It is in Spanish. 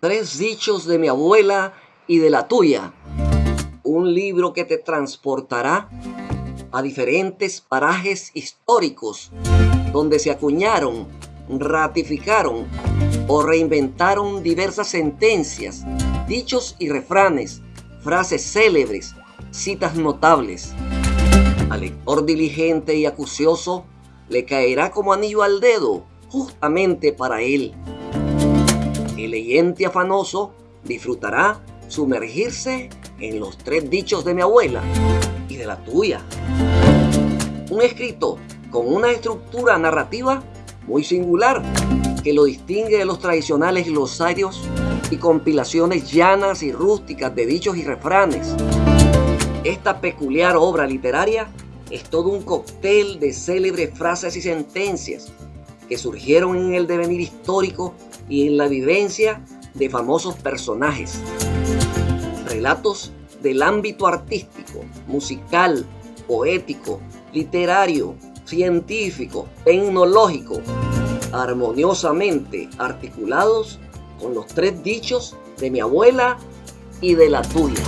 Tres dichos de mi abuela y de la tuya. Un libro que te transportará a diferentes parajes históricos donde se acuñaron, ratificaron o reinventaron diversas sentencias, dichos y refranes, frases célebres, citas notables. Al lector diligente y acucioso le caerá como anillo al dedo, justamente para él. El leyente afanoso disfrutará sumergirse en los tres dichos de mi abuela y de la tuya. Un escrito con una estructura narrativa muy singular que lo distingue de los tradicionales glosarios y compilaciones llanas y rústicas de dichos y refranes. Esta peculiar obra literaria es todo un cóctel de célebres frases y sentencias que surgieron en el devenir histórico y en la vivencia de famosos personajes. Relatos del ámbito artístico, musical, poético, literario, científico, tecnológico, armoniosamente articulados con los tres dichos de mi abuela y de la tuya.